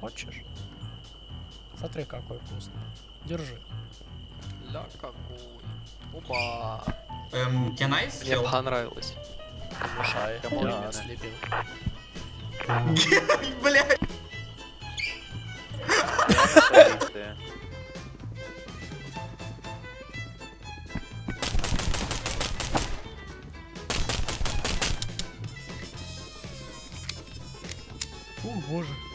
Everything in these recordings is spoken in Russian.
Хочешь? Смотри, какой вкусный. Держи. Ля какой. Опа. Эм, can I Мне понравилось. Мешай. Я слепил. Блядь. О, боже.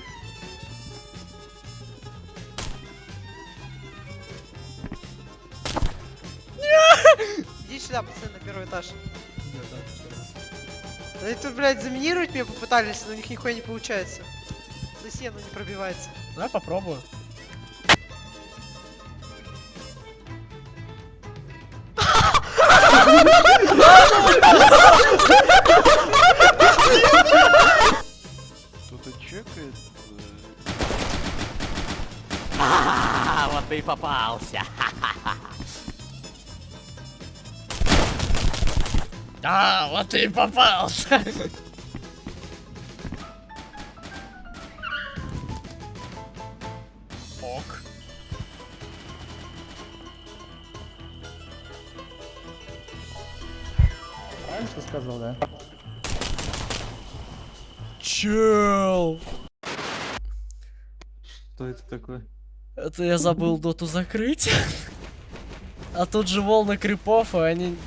Сюда, пацаны, на первый этаж. Да, да. Да это, блядь, заминировать меня попытались, но у них нихуя не получается. За стену не пробивается. Давай попробую. Кто-то чекает. А, вот ты и попался. А, вот ты и попался. Ок. Правильно что сказал, да? Чел. Что это такое? Это я забыл доту закрыть. А тут же волны крипов, и они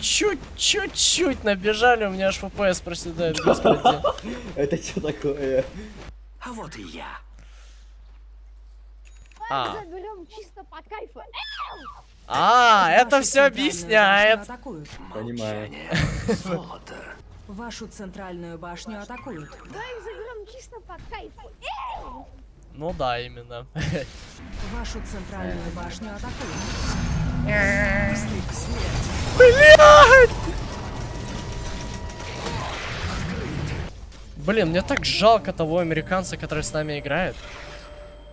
ч- чуть-чуть набежали, у меня аж FPS проседает, господи. Это что такое? А вот и я. А, Заберем чисто по кайфу. а это все объясняет. Понимаю. Золото. Вашу центральную башню атакуют. Давай заберем чисто по кайфу. Ну да, именно. Вашу центральную башню атакуют. Блин, мне так жалко того американца, который с нами играет.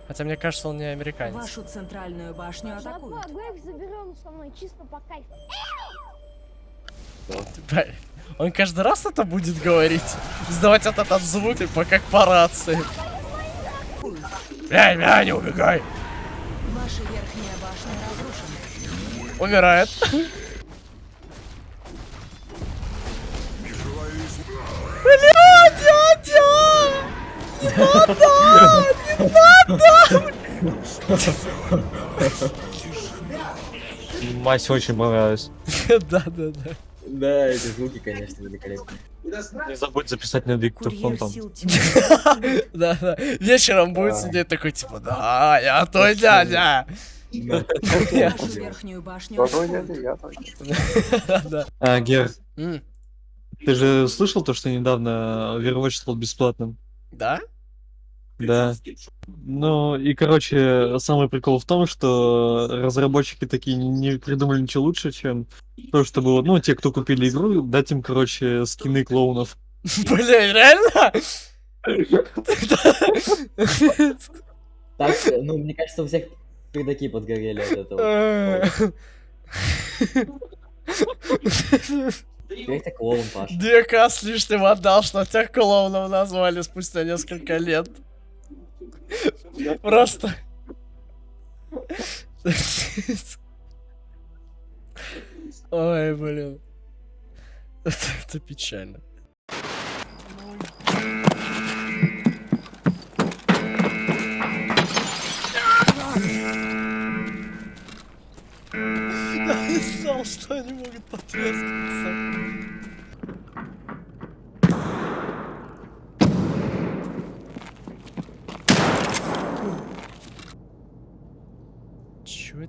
Хотя мне кажется, он не американец. Вашу центральную башню атакуют. Заберем со мной чисто по кайфу. Он каждый раз это будет говорить? Издавать этот, этот звук, типа как по рации. Бля, бля, не убегай. Ваша верхняя башня разрушена. Умирает. Мась очень понравилась. Да, да, да. Да, эти звуки, конечно, великолепные. Не забудь записать на диктофон там. Да, да. Вечером будет сидеть такой, типа, да, я твой дядя. Верхнюю башню. А, Гер, ты же слышал то, что недавно Overwatch стал бесплатным? Да? Да. Ну, и, короче, самый прикол в том, что разработчики такие не- придумали ничего лучше, чем то, что было, ну, те, кто купили игру, дать им, короче, скины клоунов. Бля, реально? Так, ну, мне кажется, у всех пердаки подгорели от этого. Теперь ты клоун, с лишним отдал, что тех клоунов назвали спустя несколько лет. Просто. Ой, блин. Это, печально. Я не знал, что они могут потрескаться.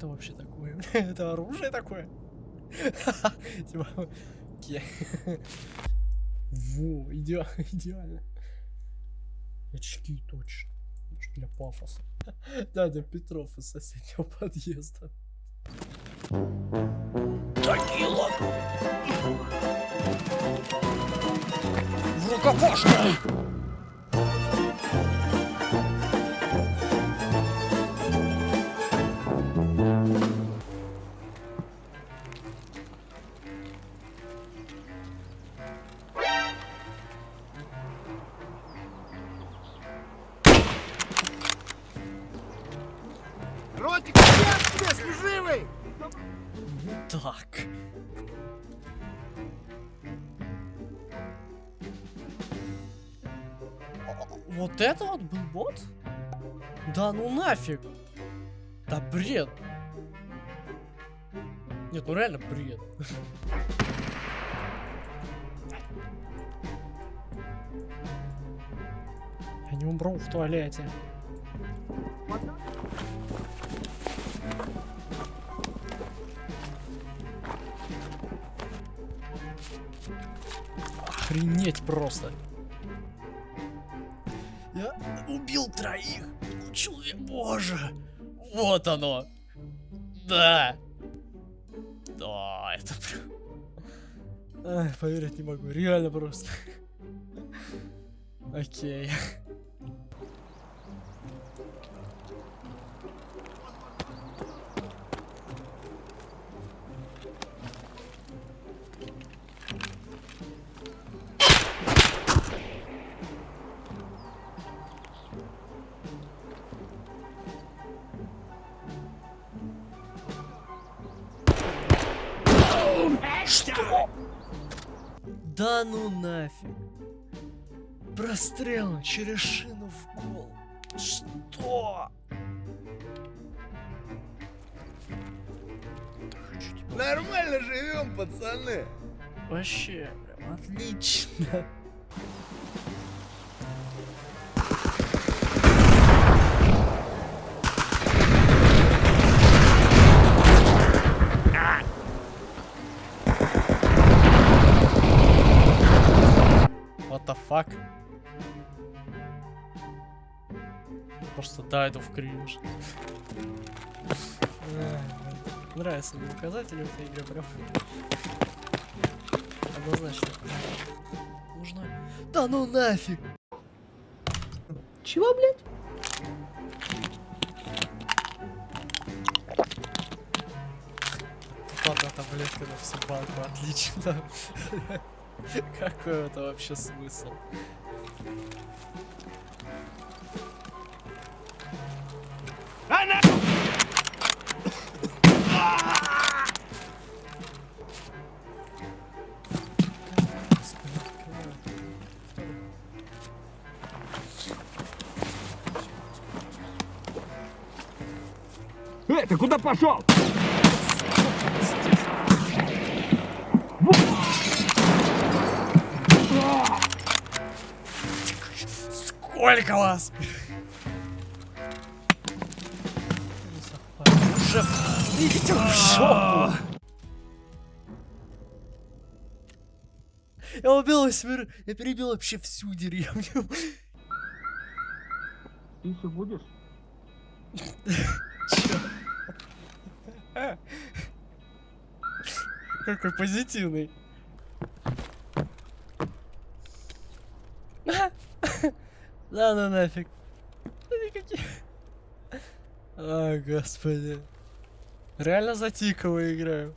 Это вообще такое? Это оружие такое? Типа, Во, идеально. Очки точно. Для пафоса. Дядя Петров из соседнего подъезда. Тагила! В рукопашку! Так. Вот это вот был бот? Да ну нафиг. Да бред. Нет, ну реально бред. Я не умру в туалете. Охренеть просто. Я убил троих. Человек, боже. Вот оно. Да. Да, это прям... Ай, поверить не могу. Реально просто. Окей. Что? Да ну нафиг. Прострел через шину в гол. Что? Нормально живем, пацаны. Вообще, прям отлично. The fuck? Просто дайду в кринж. Эх, Нравятся мне указатели в этой игре прям. Однозначно. Нужно. Да ну нафиг! Чего, блядь? Ладно, таблетка на всю банку, отлично. Какой это вообще смысл? Эй, ты куда пошел? Сколько вас? Уже идите в жопу. Я убил восьмерых, я перебил вообще всю деревню. Ты еще будешь? Какой позитивный. Да ну нафиг. Да господи. Реально за играю.